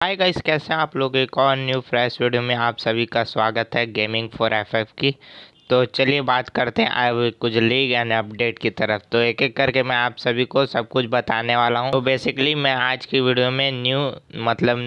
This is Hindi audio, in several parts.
हाय गाइस कैसे हैं आप लोग? एक और न्यू फ्रेश वीडियो में आप सभी का स्वागत है गेमिंग फॉर एफएफ की। तो चलिए बात करते हैं आए कुछ लीग एंड अपडेट की तरफ़। तो एक एक करके मैं आप सभी को सब कुछ बताने वाला हूँ। तो बेसिकली मैं आज की वीडियो में न्यू मतलब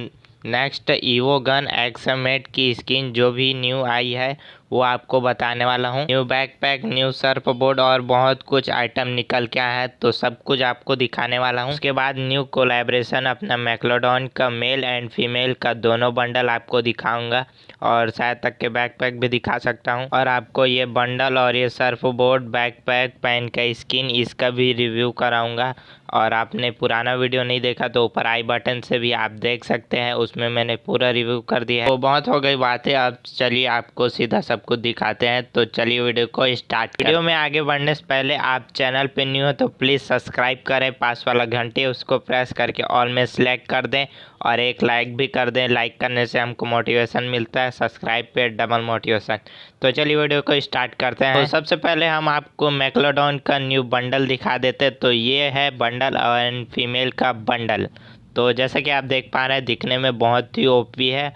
नेक्स्ट ईवो गन एक्समेट की स्किन जो भी न्यू आई है वो आपको बताने वाला हूँ। New backpack new surf board और बहुत कुछ आइटम निकल के आया है तो सब कुछ आपको दिखाने वाला हूँ। उसके बाद न्यू कोलेब्रेशन अपना मैक्लोडॉन का मेल एंड फीमेल का दोनों बंडल आपको दिखाऊँगा और शायद तक के बैकपैक भी दिखा सकता हूँ। और आपको ये बंडल और ये सर्फ बोर्ड बैकपैक पैन का स्किन इसका भी रिव्यू कराऊँगा। और आपने पुराना वीडियो नहीं देखा तो ऊपर आई बटन से भी आप देख सकते हैं, उसमें मैंने पूरा रिव्यू कर दिया है। तो बहुत हो गई बातें, अब चलिए आपको सीधा सब कुछ दिखाते हैं। तो चलिए वीडियो को स्टार्ट वीडियो में आगे बढ़ने से पहले आप चैनल पर न्यू हो तो प्लीज़ सब्सक्राइब करें, पास वाला घंटे उसको प्रेस करके ऑल में सेलेक्ट कर दें। और एक लाइक भी कर दें। लाइक करने से हमको मोटिवेशन मिलता है। सब्सक्राइब पे डबल मोटिवेशन तो चलिए वीडियो को स्टार्ट करते हैं। तो सबसे पहले हम आपको मैक्लोडॉन का न्यू बंडल दिखा देते तो ये है बंडल और फीमेल का बंडल तो जैसा कि आप देख पा रहे हैं दिखने में बहुत ही ओपी है।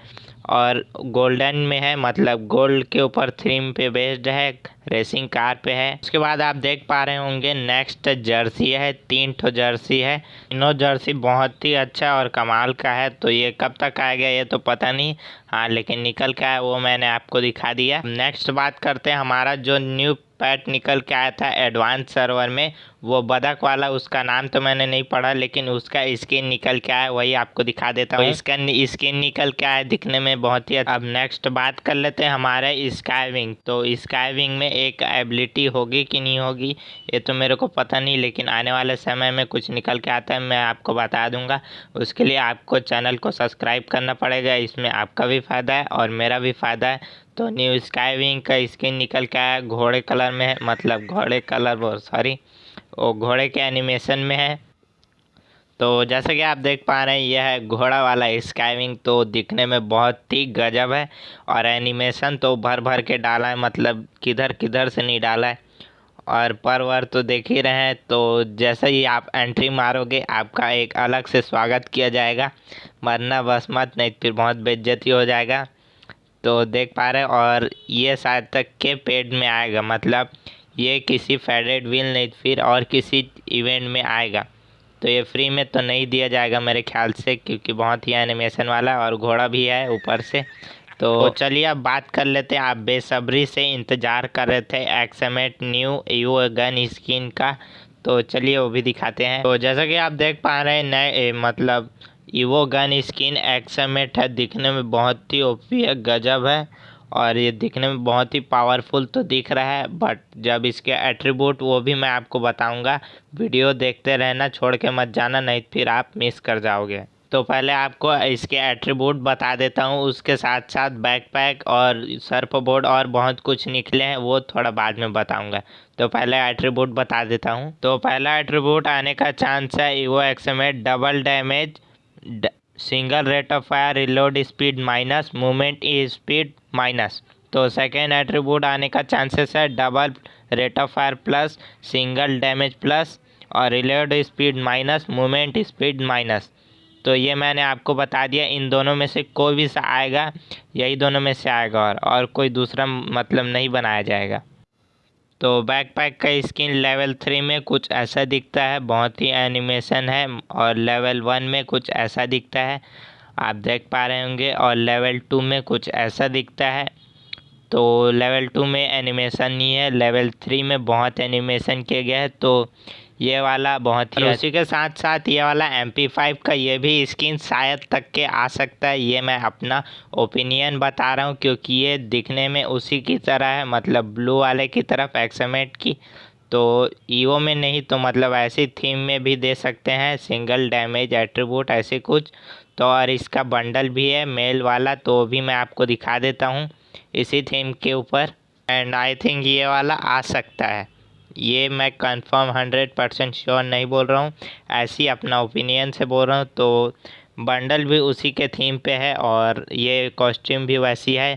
और गोल्डन में है मतलब गोल्ड के ऊपर थीम पे बेस्ड है रेसिंग कार पे है। उसके बाद आप देख पा रहे होंगे नेक्स्ट जर्सी है तीन ठो जर्सी है। तीनों जर्सी बहुत ही अच्छा और कमाल का है। तो ये कब तक आएगा, ये तो पता नहीं। हाँ लेकिन निकल का है वो मैंने आपको दिखा दिया। नेक्स्ट बात करते हैं, हमारा जो न्यू पैट निकल के आया था एडवांस सर्वर में। वो बदक वाला उसका नाम तो मैंने नहीं पढ़ा लेकिन उसका स्किन निकल के आया वही आपको दिखा देता हूँ। इसका स्किन निकल के आया दिखने में बहुत ही अच्छा। अब नेक्स्ट बात कर लेते हैं हमारे स्काइविंग तो स्काइविंग में एक एबिलिटी होगी कि नहीं होगी ये तो मेरे को पता नहीं लेकिन आने वाले समय में कुछ निकल के आता है मैं आपको बता दूँगा। उसके लिए आपको चैनल को सब्सक्राइब करना पड़ेगा इसमें आपका भी फ़ायदा है और मेरा भी फ़ायदा है। तो न्यू स्काईविंग का स्किन निकल के आया। घोड़े कलर में है मतलब घोड़े कलर वो सॉरी। वो घोड़े के एनिमेशन में है। तो जैसा कि आप देख पा रहे हैं, यह है घोड़ा वाला स्काइविंग तो दिखने में बहुत ही गजब है और एनिमेशन तो भर भर के डाला है मतलब किधर किधर से नहीं डाला है। और पर वर तो देख ही रहे हैं तो जैसे ही आप एंट्री मारोगे, आपका एक अलग से स्वागत किया जाएगा। मरना बस मत, नहीं फिर बहुत बेज्जती हो जाएगा। तो देख पा रहे और ये शायद तक के पेड में आएगा मतलब ये किसी फेडेड व्हील नहीं फिर और किसी इवेंट में आएगा। तो ये फ्री में तो नहीं दिया जाएगा मेरे ख्याल से क्योंकि बहुत ही एनिमेशन वाला और घोड़ा भी है ऊपर से। तो चलिए अब बात कर लेते हैं। आप बेसब्री से इंतज़ार कर रहे थे X M eight new U gun skin का। तो चलिए वो भी दिखाते हैं। तो जैसा कि आप देख पा रहे हैं नए मतलब ईवो गन स्किन एक्समेट है दिखने में बहुत ही ओपी है गजब है। और ये दिखने में बहुत ही पावरफुल तो दिख रहा है बट जब इसके एट्रीब्यूट वो भी मैं आपको बताऊँगा, वीडियो देखते रहना, छोड़ के मत जाना, नहीं फिर आप मिस कर जाओगे। तो पहले आपको इसके एट्रीब्यूट बता देता हूँ, उसके साथ साथ बैकपैक और सर्फ बोर्ड और बहुत कुछ निकले हैं, वो थोड़ा बाद में बताऊँगा। तो पहले एट्रीब्यूट बता देता हूँ। तो पहला एट्रीब्यूट आने का चांस है evo X M eight double damage single rate of fire reload speed minus movement speed minus. तो सेकेंड एट्रीब्यूट आने का चांसेस है double rate of fire plus single damage plus और reload speed minus movement speed minus तो ये मैंने आपको बता दिया, इन दोनों में से कोई भी सा आएगा, यही दोनों में से आएगा और और कोई दूसरा मतलब नहीं बनाया जाएगा। तो बैकपैक का स्किन लेवल थ्री में कुछ ऐसा दिखता है, बहुत ही एनिमेशन है और लेवल वन में कुछ ऐसा दिखता है। आप देख पा रहे होंगे और लेवल टू में कुछ ऐसा दिखता है। तो लेवल टू में एनिमेशन नहीं है लेवल थ्री में बहुत एनिमेशन किया गया है तो ये वाला बहुत ही उसी के साथ साथ ये वाला एम पी फाइव का ये भी स्किन शायद तक के आ सकता है ये मैं अपना ओपिनियन बता रहा हूँ क्योंकि ये दिखने में उसी की तरह है मतलब ब्लू वाले की तरफ़ एक्समेट की। तो ईवो में नहीं तो मतलब ऐसी थीम में भी दे सकते हैं सिंगल डैमेज एट्रीब्यूट ऐसे कुछ। तो और इसका बंडल भी है मेल वाला तो भी मैं आपको दिखा देता हूँ इसी थीम के ऊपर। एंड आई थिंक ये वाला आ सकता है। ये मैं कंफर्म हंड्रेड परसेंट श्योर नहीं बोल रहा हूँ। ऐसी अपना ओपिनियन से बोल रहा हूँ तो बंडल भी उसी के थीम पे है और ये कॉस्ट्यूम भी वैसी है।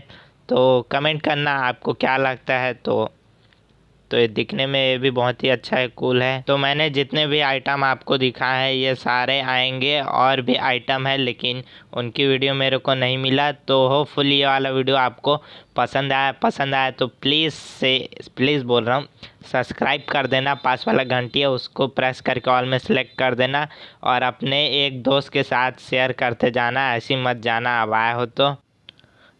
तो कमेंट करना आपको क्या लगता है तो तो ये दिखने में ये भी बहुत ही अच्छा है कूल है। तो मैंने जितने भी आइटम आपको दिखा है, ये सारे आएँगे और भी आइटम है, लेकिन उनकी वीडियो मेरे को नहीं मिला तो होपफुली ये वाला वीडियो आपको पसंद आया। पसंद आया तो प्लीज़ से प्लीज़ बोल रहा हूँ सब्सक्राइब कर देना। पास वाला घंटी है, उसको प्रेस करके ऑल में सेलेक्ट कर देना और अपने एक दोस्त के साथ शेयर करते जाना। ऐसी मत जाना, अब आया हो तो।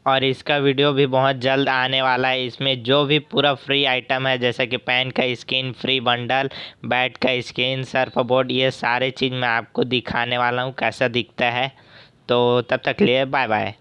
और इसका वीडियो भी बहुत जल्द आने वाला है। इसमें जो भी पूरा फ्री आइटम है, जैसे कि पेन का स्किन फ्री बंडल बैट का स्किन सर्फ बोर्ड ये सारे चीज़ मैं आपको दिखाने वाला हूँ, कैसा दिखता है। तो तब तक लिए बाय बाय